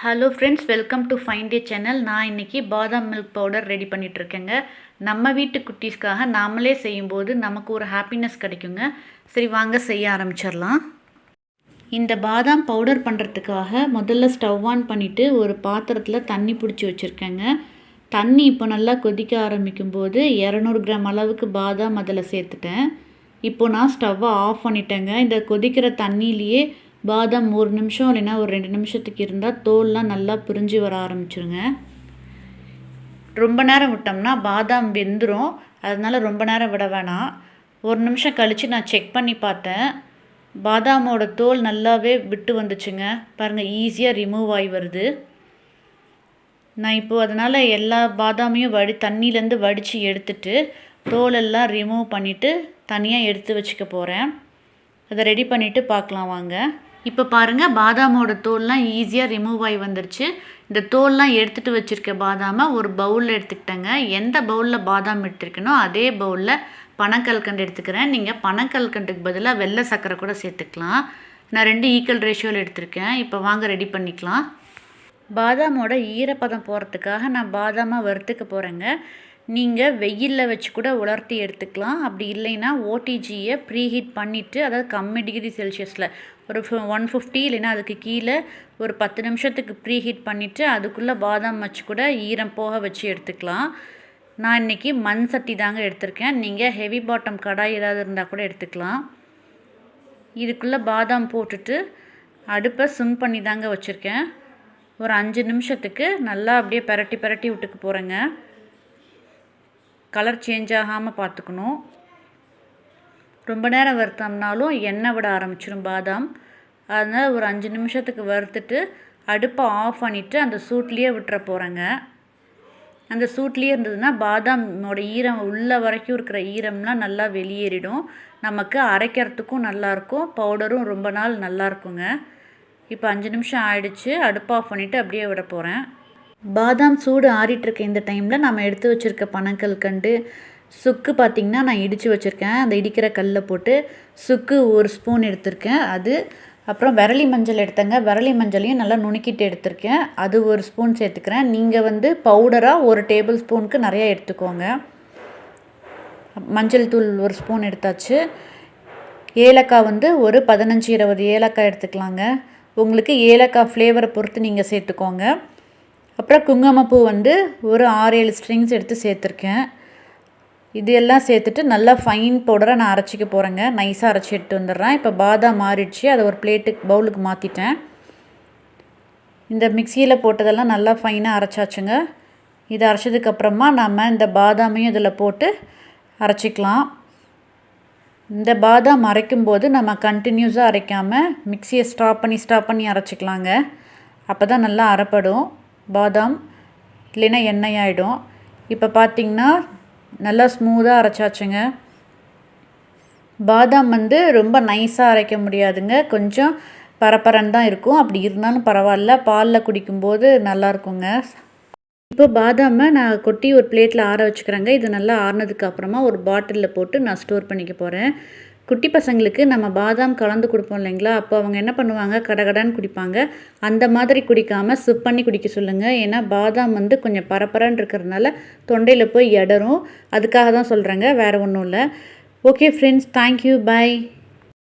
Hello friends welcome to fine day channel நான் இன்றைக்கி பாதாம் மில்க் பவுடர் ரெடி பண்ணிகிட்ருக்கேங்க நம்ம வீட்டு குட்டீஸ்க்காக நாமளே செய்யும்போது நமக்கு ஒரு ஹாப்பினஸ் கிடைக்குங்க. சரி வாங்க செய்ய ஆரம்பிச்சிடலாம். இந்த பாதாம் பவுடர் பண்ணுறதுக்காக முதல்ல ஸ்டவ் ஆன் பண்ணிவிட்டு ஒரு பாத்திரத்தில் தண்ணி பிடிச்சி வச்சுருக்கேங்க. தண்ணி இப்போ நல்லா கொதிக்க ஆரம்பிக்கும் போது இரநூறு கிராம் அளவுக்கு பாதாம் அதில் சேர்த்துட்டேன். இப்போ நான் ஸ்டவ்வை ஆஃப் பண்ணிட்டேங்க. இந்த கொதிக்கிற தண்ணியிலேயே பாதாம் ஒரு நிமிஷம் இல்லைன்னா ஒரு ரெண்டு நிமிஷத்துக்கு இருந்தால் தோல்லாம் நல்லா பிரிஞ்சு வர ஆரம்பிச்சிருங்க. ரொம்ப நேரம் விட்டோம்னா பாதாம் வெந்துடும் அதனால் ரொம்ப நேரம் விட வேணாம். ஒரு நிமிஷம் கழித்து நான் செக் பண்ணி பார்த்தேன். பாதாமோட தோல் நல்லாவே விட்டு வந்துச்சுங்க. பாருங்கள் ஈஸியாக ரிமூவ் ஆகி வருது. நான் இப்போது அதனால் எல்லா பாதாமையும் வடி தண்ணியிலேருந்து வடித்து எடுத்துட்டு தோலெல்லாம் ரிமூவ் பண்ணிவிட்டு தனியாக எடுத்து வச்சுக்க போகிறேன் அதை ரெடி பண்ணிவிட்டு பார்க்கலாம் வாங்க. இப்போ பாருங்கள் பாதாமோட தோல்லாம் ஈஸியாக ரிமூவ் ஆகி வந்துருச்சு. இந்த தோல்லாம் எடுத்துகிட்டு வச்சுருக்க பாதாமை ஒரு பவுலில் எடுத்துக்கிட்டேங்க. எந்த பவுலில் பாதாம் எடுத்துருக்கனோ அதே பவுலில் பனக்கல்கண்டு எடுத்துக்கிறேன். நீங்கள் பனக்கல்கண்டுக்கு பதிலாக வெள்ளை சர்க்கரை கூட சேர்த்துக்கலாம். நான் ரெண்டு ஈக்குவல் ரேஷியோவில் எடுத்திருக்கேன். இப்போ வாங்க ரெடி பண்ணிக்கலாம். பாதாமோட ஈரப்பதம் போகிறதுக்காக நான் பாதாமாக வறுத்துக்க போகிறேங்க நீங்கள் வெயிலில் வச்சு கூட உலர்த்தி எடுத்துக்கலாம். அப்படி இல்லைன்னா ஓடிஜியை ப்ரீஹீட் பண்ணிவிட்டு அதாவது கம்மி டிகிரி செல்சியஸில் ஒரு ஒன் ஃபிஃப்டி இல்லைன்னா அதுக்கு கீழே ஒரு பத்து நிமிஷத்துக்கு ப்ரீ ஹீட் பண்ணிவிட்டு அதுக்குள்ளே பாதாம் வச்சு கூட ஈரம் போக வச்சு எடுத்துக்கலாம். நான் இன்றைக்கி மண் சட்டி தாங்க எடுத்திருக்கேன். நீங்கள் ஹெவி பாட்டம் கடாய் ஏதாவது இருந்தால் கூட எடுத்துக்கலாம். இதுக்குள்ளே பாதாம் போட்டுட்டு அடுப்பை சிம் பண்ணி தாங்க வச்சுருக்கேன். ஒரு அஞ்சு நிமிஷத்துக்கு நல்லா அப்படியே பரட்டி பரட்டி விட்டுக்கு போகிறேங்க கலர் சேஞ்ச் ஆகாமல் பார்த்துக்கணும். ரொம்ப நேரம் வறுத்தோம்னாலும் எண்ணெய் விட ஆரம்பிச்சிடும் பாதாம். அதனால் ஒரு அஞ்சு நிமிஷத்துக்கு வறுத்துட்டு அடுப்பை ஆஃப் பண்ணிவிட்டு அந்த சூட்லேயே விட்டுற போகிறேங்க அந்த சூட்லேயே இருந்ததுன்னா பாதாமோட ஈரம் உள்ள வரைக்கும் இருக்கிற ஈரம்லாம் நல்லா வெளியேறிடும். நமக்கு அரைக்கிறதுக்கும் நல்லாயிருக்கும் பவுடரும் ரொம்ப நாள் நல்லாயிருக்குங்க. இப்போ அஞ்சு நிமிஷம் ஆயிடுச்சு அடுப்பு ஆஃப் பண்ணிவிட்டு அப்படியே விட போகிறேன் பாதாம் சூடு ஆறிட்டுருக்க இந்த டைமில் நம்ம எடுத்து வச்சுருக்க பனங்கல் கண்டு சுக்கு பார்த்திங்கன்னா நான் இடித்து வச்சுருக்கேன். அந்த இடிக்கிற கல்லில் போட்டு சுக்கு ஒரு ஸ்பூன் எடுத்திருக்கேன். அது அப்புறம் விரலி மஞ்சள் எடுத்தேங்க. விரலி மஞ்சளையும் நல்லா நுணுக்கிட்டு எடுத்திருக்கேன். அது ஒரு ஸ்பூன் சேர்த்துக்கிறேன். நீங்கள் வந்து பவுடராக ஒரு டேபிள் ஸ்பூனுக்கு நிறையா எடுத்துக்கோங்க. மஞ்சள் தூள் ஒரு ஸ்பூன் எடுத்தாச்சு. ஏலக்காய் வந்து ஒரு பதினஞ்சு இருபது ஏலக்காய் எடுத்துக்கலாங்க. உங்களுக்கு ஏலக்காய் ஃப்ளேவரை பொறுத்து நீங்கள் சேர்த்துக்கோங்க. அப்புறம் குங்குமப்பூ வந்து ஒரு ஆறு ஏழு ஸ்ட்ரிங்ஸ் எடுத்து சேர்த்துருக்கேன். இது எல்லாம் சேர்த்துட்டு நல்லா ஃபைன் பவுடராக நான் அரைச்சிக்க போகிறேங்க நைஸாக அரைச்சி எடுத்து வந்துடுறேன். இப்போ பாதாம் மாறிடுச்சு. அதை ஒரு பிளேட்டுக்கு பவுலுக்கு மாற்றிட்டேன் இந்த மிக்சியில் போட்டதெல்லாம் நல்லா ஃபைனாக அரைச்சாச்சுங்க. இதை அரைச்சதுக்கப்புறமா நம்ம இந்த பாதாமையும் இதில் போட்டு அரைச்சிக்கலாம். இந்த பாதாம் அரைக்கும்போது நம்ம கண்டினியூஸாக அரைக்காமல் மிக்சியை ஸ்டாப் பண்ணி ஸ்டாப் பண்ணி அரைச்சிக்கலாங்க. அப்போ தான் நல்லா அரைப்படும். பாதாம் இல்லைன்னா எண்ணெய் ஆகிடும் இப்போ பார்த்திங்கன்னா நல்லா ஸ்மூத்தாக அரைச்சாச்சுங்க. பாதாம் வந்து ரொம்ப நைஸாக அரைக்க முடியாதுங்க. கொஞ்சம் பரப்பரன்னு தான் இருக்கும். அப்படி இருந்தாலும் பரவாயில்ல. பாலில் குடிக்கும்போது நல்லாயிருக்குங்க. இப்போ பாதாமை நான் கொட்டி ஒரு பிளேட்டில் ஆற வச்சுக்கிறேங்க. இது நல்லா ஆறினதுக்கு அப்புறமா ஒரு பாட்டிலில் போட்டு நான் ஸ்டோர் பண்ணிக்க போகிறேன் குட்டி பசங்களுக்கு நம்ம பாதாம் கலந்து கொடுப்போம் இல்லைங்களா? அப்போ அவங்க என்ன பண்ணுவாங்க? கடகடான்னு குடிப்பாங்க. அந்த மாதிரி குடிக்காமல் சிப் பண்ணி குடிக்க சொல்லுங்கள் ஏன்னா பாதாம் வந்து கொஞ்சம் பரப்பரன்னு இருக்கிறதுனால தொண்டையில் போய் இடரும் அதுக்காக தான் சொல்கிறேங்க வேறு ஒன்றும் இல்லை. Okay friends thank you bye